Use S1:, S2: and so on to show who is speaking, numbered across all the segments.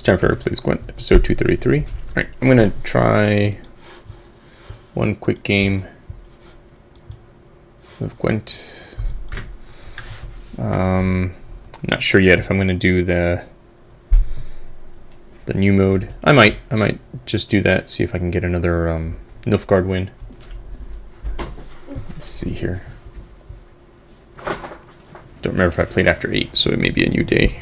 S1: It's time for Please Gwent, episode 233. Alright, I'm gonna try one quick game of Gwent. Um, not sure yet if I'm gonna do the the new mode. I might, I might just do that, see if I can get another um, Nilfgaard win. Let's see here. Don't remember if I played after 8, so it may be a new day.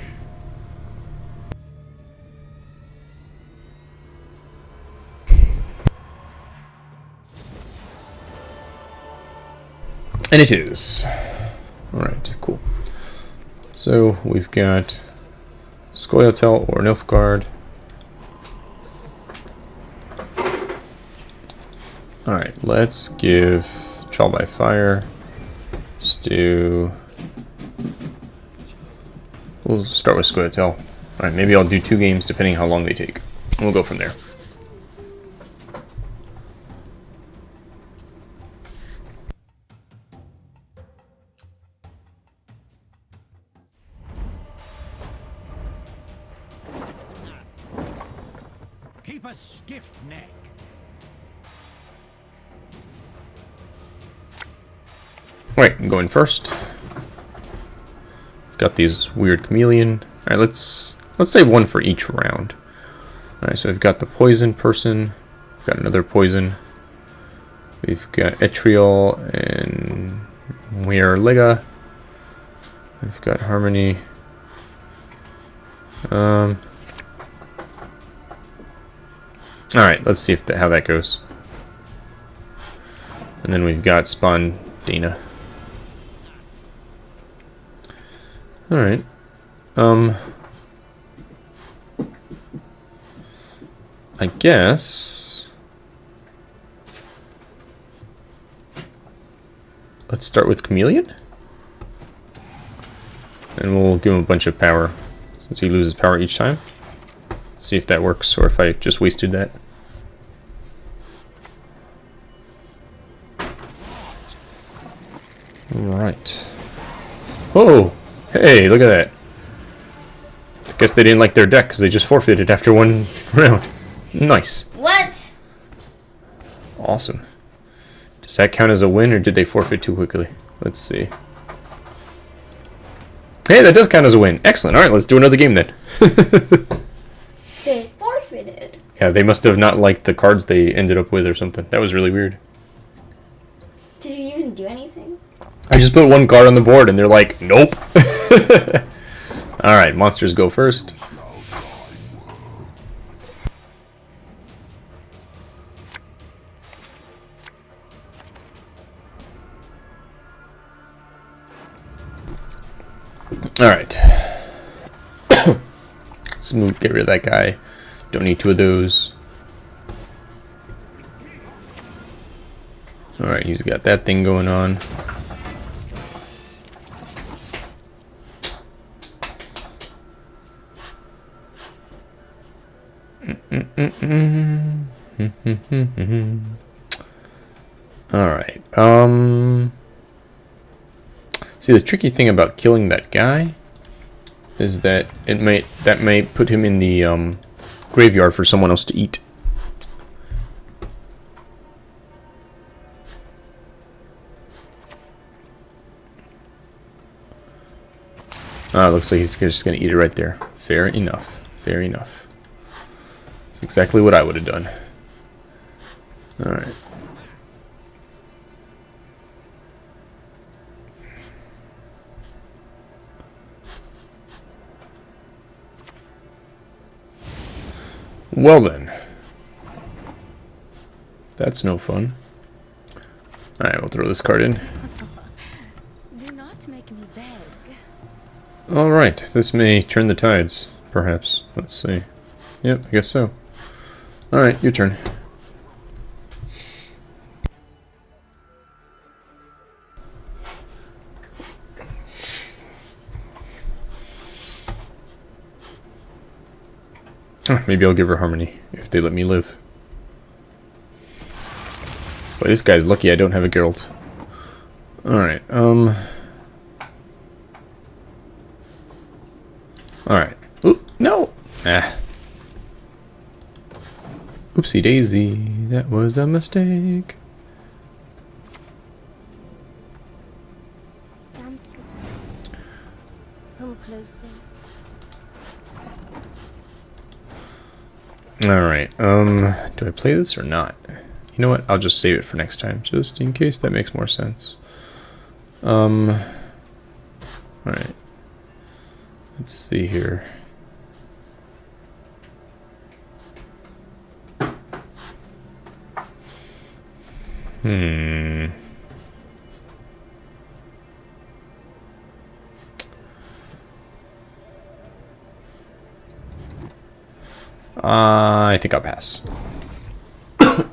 S1: And it is. Alright, cool. So we've got Scoia'tael or Nilfgaard. Alright, let's give Trial by Fire. Let's do... We'll start with Scoia'tael. Alright, maybe I'll do two games depending how long they take. We'll go from there. First. Got these weird chameleon. Alright, let's let's save one for each round. Alright, so we've got the poison person. We've got another poison. We've got Etriol and Weir Lega. We've got Harmony. Um Alright, let's see if the, how that goes. And then we've got Spawn Dana. Alright. Um... I guess... Let's start with Chameleon? And we'll give him a bunch of power, since he loses power each time. See if that works, or if I just wasted that. Alright. Oh! Hey, look at that. I guess they didn't like their deck because they just forfeited after one round. Nice.
S2: What?
S1: Awesome. Does that count as a win, or did they forfeit too quickly? Let's see. Hey, that does count as a win. Excellent. Alright, let's do another game then.
S2: They forfeited.
S1: yeah, they must have not liked the cards they ended up with or something. That was really weird. I just put one card on the board and they're like, nope. Alright, monsters go first. Alright. Let's move, get rid of that guy. Don't need two of those. Alright, he's got that thing going on. Alright, um... See, the tricky thing about killing that guy is that it might that may put him in the um, graveyard for someone else to eat. Ah, looks like he's just gonna eat it right there. Fair enough. Fair enough. That's exactly what I would have done. Alright. Well then. That's no fun. Alright, we'll throw this card in.
S3: Do not make me beg.
S1: Alright, this may turn the tides, perhaps. Let's see. Yep, I guess so. Alright, your turn. Huh, maybe I'll give her Harmony, if they let me live. Boy, this guy's lucky I don't have a Geralt. Alright, um... Alright. Ooh, no! Ah. Oopsie daisy, that was a mistake.
S3: Dance with me. Come closer.
S1: Alright, um, do I play this or not? You know what, I'll just save it for next time, just in case that makes more sense. Um, alright. Let's see here. Hmm. Uh, I think I'll pass.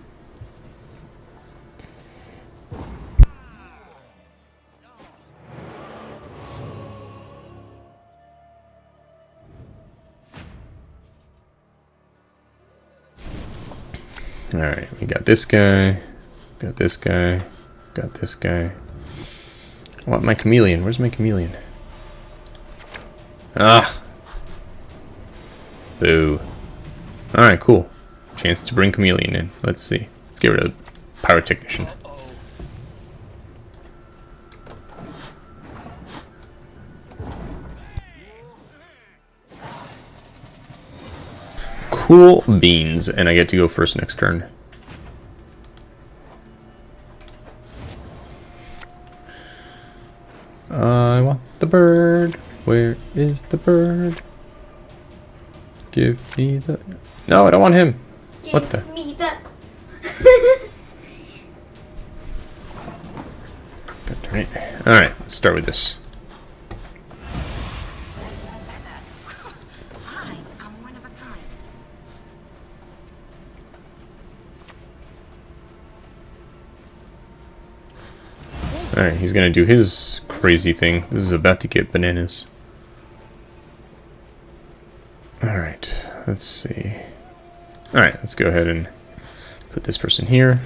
S1: Alright, we got this guy, got this guy, got this guy. I want my chameleon. Where's my chameleon? Ah! Boo. Alright, cool. Chance to bring chameleon in. Let's see. Let's get rid of pyrotechnician. Cool beans, and I get to go first next turn. I want the bird. Where is the bird? Give me the... No, I don't want him. What the?
S2: Give me that.
S1: God darn it. Alright, let's start with this.
S4: I am one of a kind.
S1: Alright, he's gonna do his crazy thing. This is about to get bananas. Alright, let's see. Alright, let's go ahead and put this person here.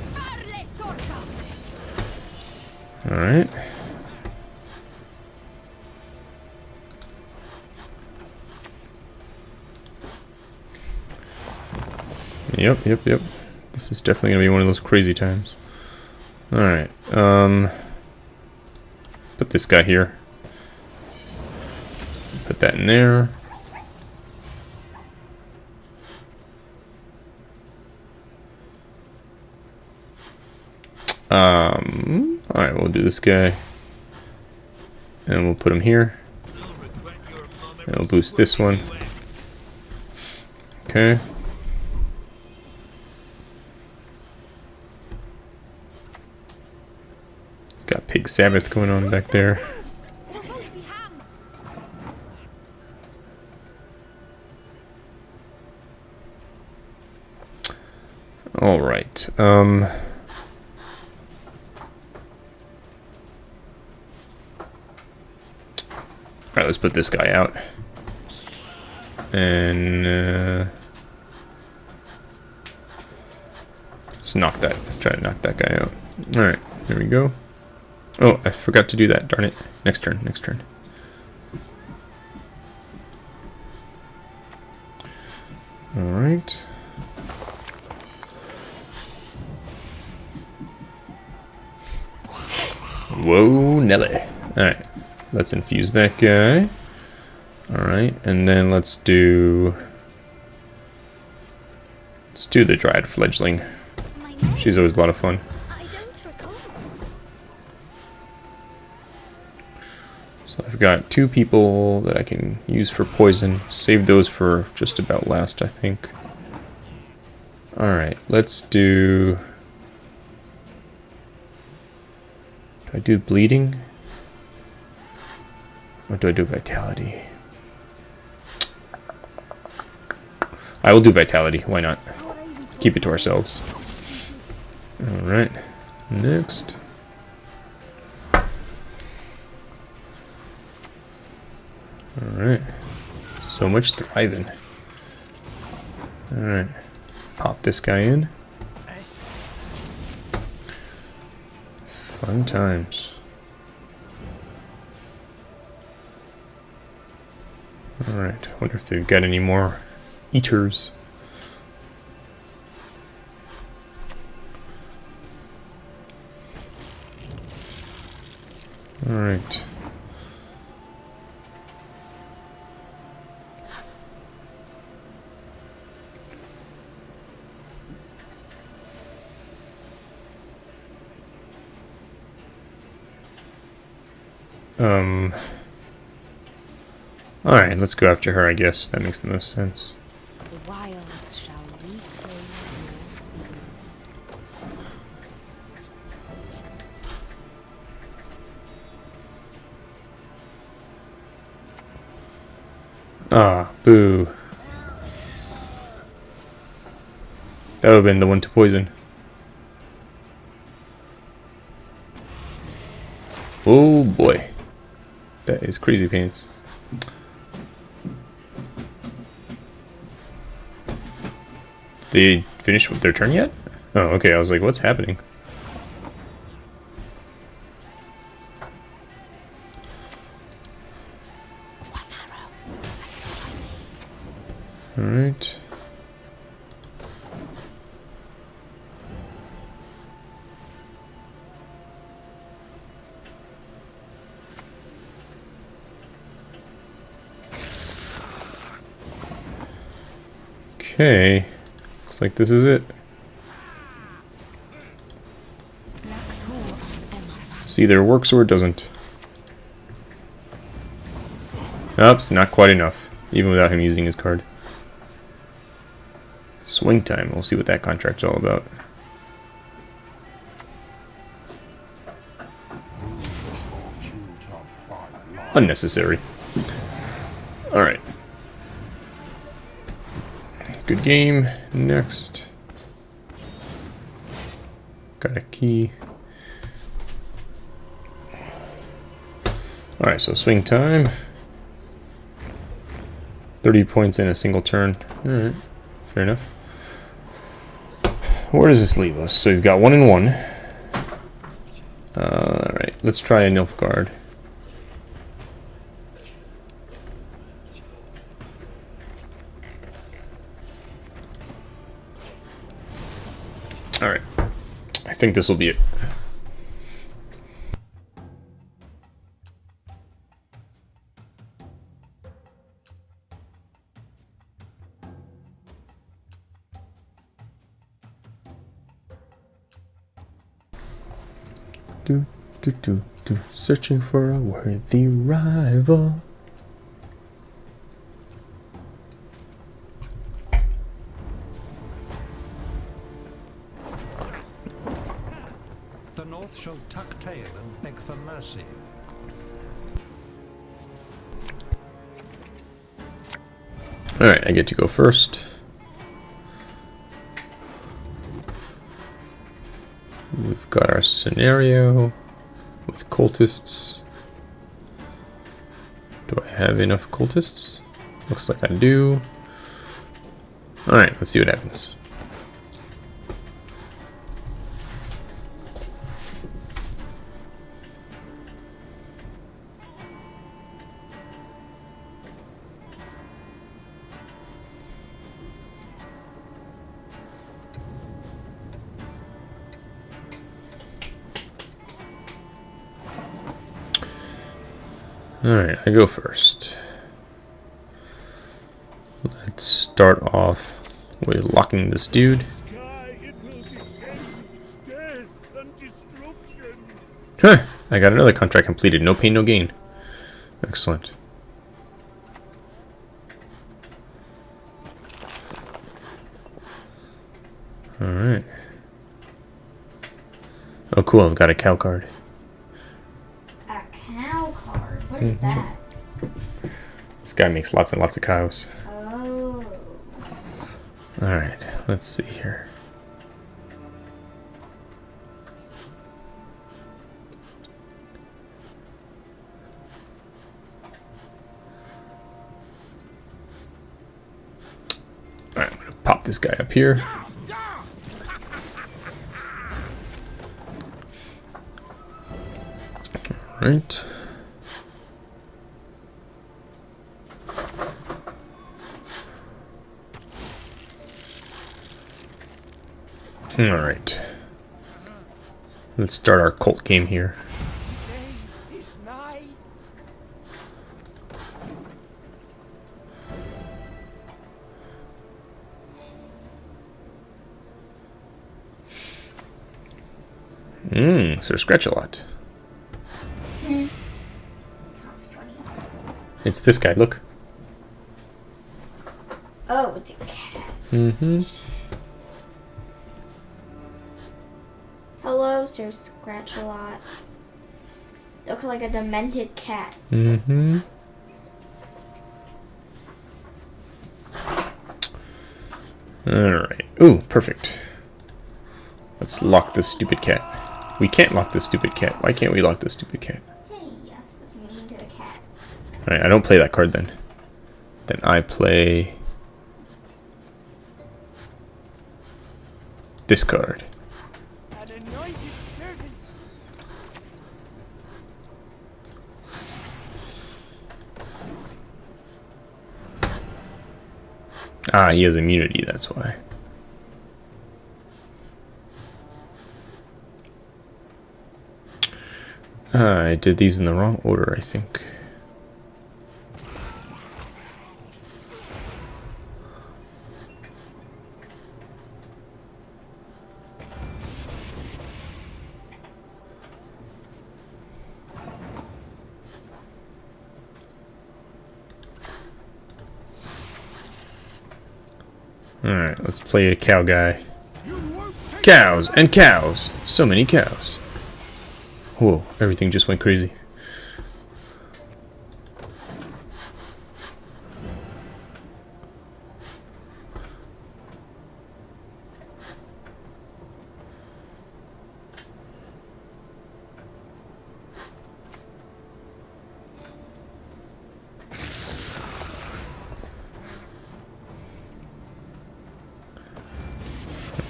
S1: Alright. Yep, yep, yep. This is definitely gonna be one of those crazy times. Alright, um... Put this guy here. Put that in there. Um, alright, we'll do this guy. And we'll put him here. And we'll boost this one. Okay. Got Pig Sabbath going on back there. All right. Um. All right. Let's put this guy out. And uh, let's knock that. Let's try to knock that guy out. All right. Here we go. Oh, I forgot to do that. Darn it. Next turn. Next turn. All right. Whoa, Nelly. Alright, let's infuse that guy. Alright, and then let's do... Let's do the Dryad Fledgling. She's always a lot of fun. So I've got two people that I can use for poison. Save those for just about last, I think. Alright, let's do... Do I do bleeding? Or do I do vitality? I will do vitality, why not? Keep it to ourselves. Alright, next. Alright. So much thriving. Alright. Pop this guy in. Fun times. Alright, wonder if they've got any more eaters. Alright. Um... Alright, let's go after her, I guess. That makes the most sense. Ah, boo. That would have been the one to poison. Oh boy. That is crazy pants. They finished their turn yet? Oh, okay. I was like, what's happening? This is it. This either works or it doesn't. Oops, not quite enough. Even without him using his card. Swing time. We'll see what that contract's all about. Unnecessary. Alright. Good game. Next. Got a key. Alright, so swing time. 30 points in a single turn. Alright, fair enough. Where does this leave us? So we've got one and one. Uh, Alright, let's try a Nilfgaard. Alright. I think this will be it. Do, do, do, do. Searching for a worthy rival. I get to go first. We've got our scenario with cultists. Do I have enough cultists? Looks like I do. Alright, let's see what happens. I go first. Let's start off with locking this dude. Huh, I got another contract completed. No pain, no gain. Excellent. Alright. Oh cool, I've got a cow card.
S2: A cow card. What is mm-hmm. that?
S1: This guy makes lots and lots of cows.
S2: Oh.
S1: Alright, let's see here. Alright, I'm gonna pop this guy up here. Alright. Alright. Let's start our cult game here. Mmm, so scratch a lot.
S2: Mm.
S1: It's this guy, look.
S2: Oh, it's a cat.
S1: Mm-hmm.
S2: Scratch a Lot. Look like a demented cat.
S1: Mm-hmm. Alright. Ooh, perfect. Let's lock this stupid cat. We can't lock this stupid cat. Why can't we lock this stupid cat?
S2: Hey, that's mean to the cat.
S1: Alright, I don't play that card then. Then I play... This card. Ah, he has immunity, that's why. Ah, I did these in the wrong order, I think. Alright, let's play a cow guy. Cows and cows! So many cows. Whoa, everything just went crazy.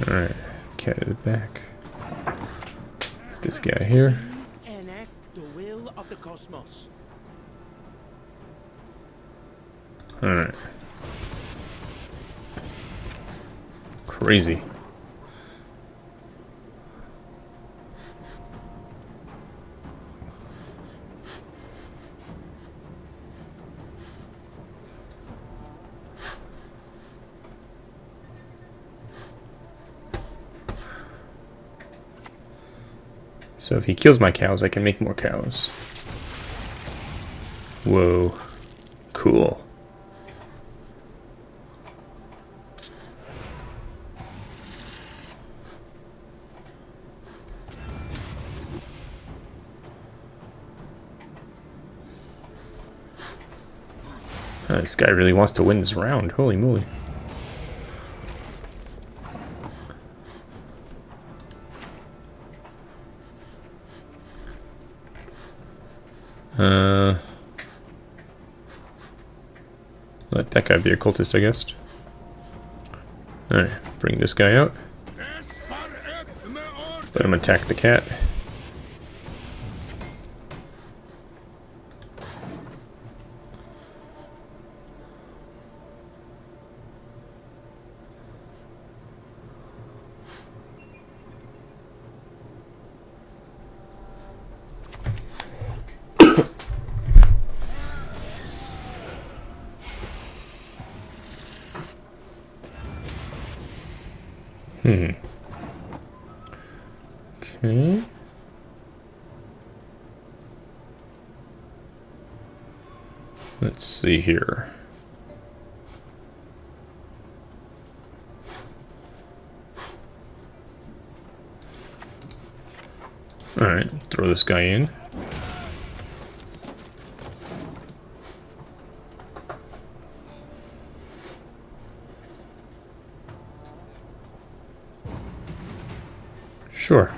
S1: Alright, cat is back. This guy here.
S4: Enact the will of the cosmos.
S1: Alright. Crazy. Kills my cows, I can make more cows. Whoa. Cool. Uh, this guy really wants to win this round. Holy moly. Uh, let that guy be a cultist, I guess. Alright, bring this guy out. Let him attack the cat. Hmm. Okay. Let's see here. Alright, throw this guy in. Sure.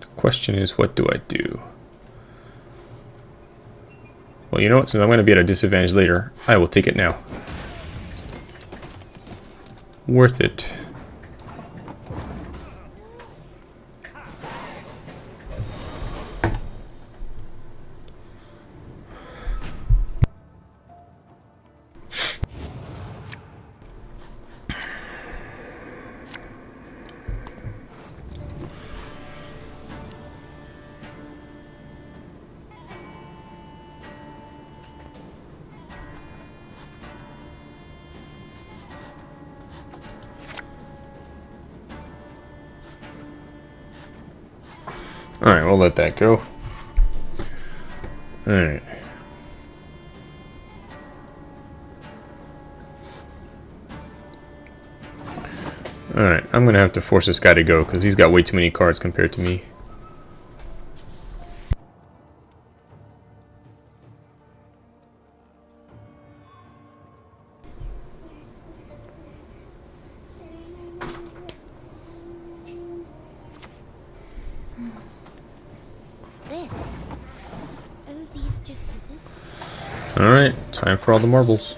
S1: The question is, what do I do? Well, you know what? Since I'm going to be at a disadvantage later, I will take it now. Worth it. Alright, we'll let that go. Alright. Alright, I'm gonna have to force this guy to go because he's got way too many cards compared to me. Time for all the marbles.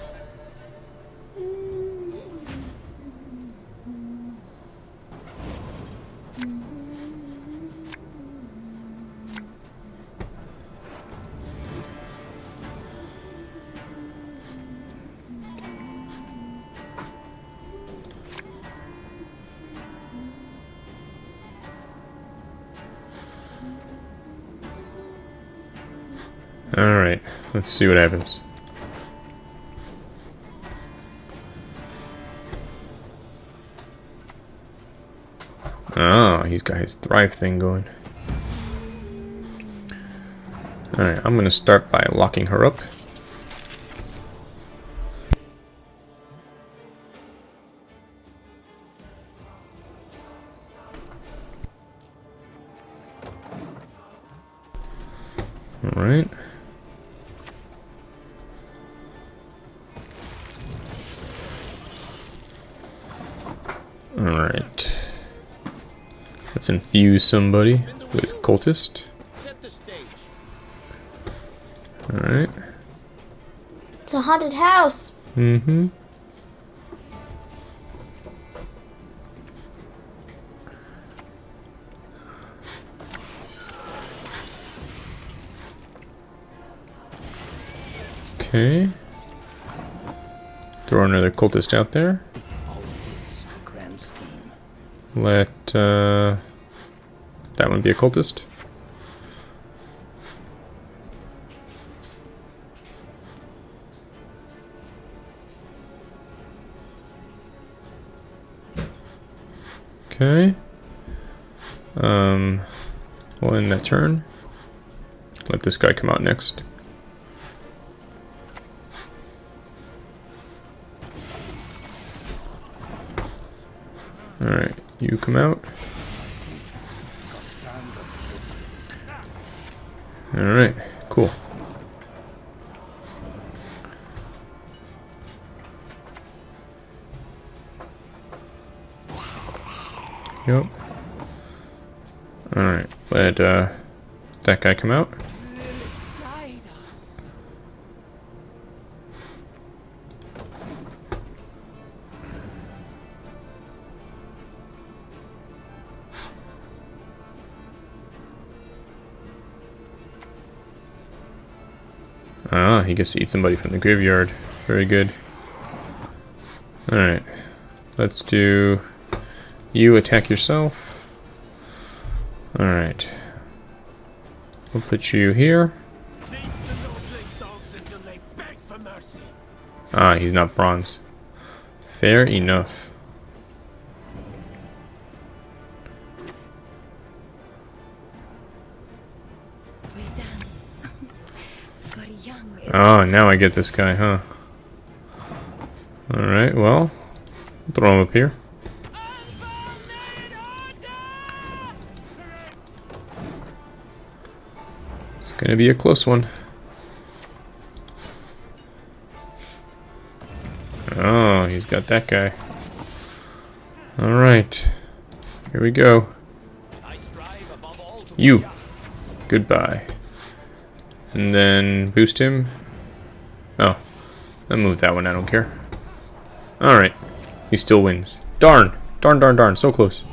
S1: Alright, let's see what happens. He's got his thrive thing going. Alright, I'm gonna start by locking her up. Alright. Let's infuse somebody with cultist.
S4: Set the stage.
S1: Alright.
S2: It's a haunted house.
S1: Mm-hmm. Okay. Throw another cultist out there.
S4: All fits the grand scheme.
S1: Let uh, that one be a cultist. Okay. Um, we'll end that turn. Let this guy come out next. Alright, you come out. Alright, cool. Yep. Alright, let uh, that guy come out. Ah, he gets to eat somebody from the graveyard. Very good. Alright. Let's do... You attack yourself. Alright. We'll put you here. Ah, he's not bronze. Fair enough. Oh, now I get this guy, huh? Alright, well. Throw him up here. It's gonna be a close one. Oh, he's got that guy. Alright. Here we go. You. Goodbye. And then boost him. Oh. I'll move that one, I don't care. Alright. He still wins. Darn! Darn, darn, darn. So close.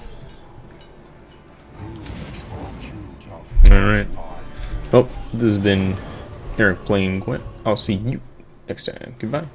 S1: Alright. Well, this has been Eric playing Gwent. I'll see you next time. Goodbye.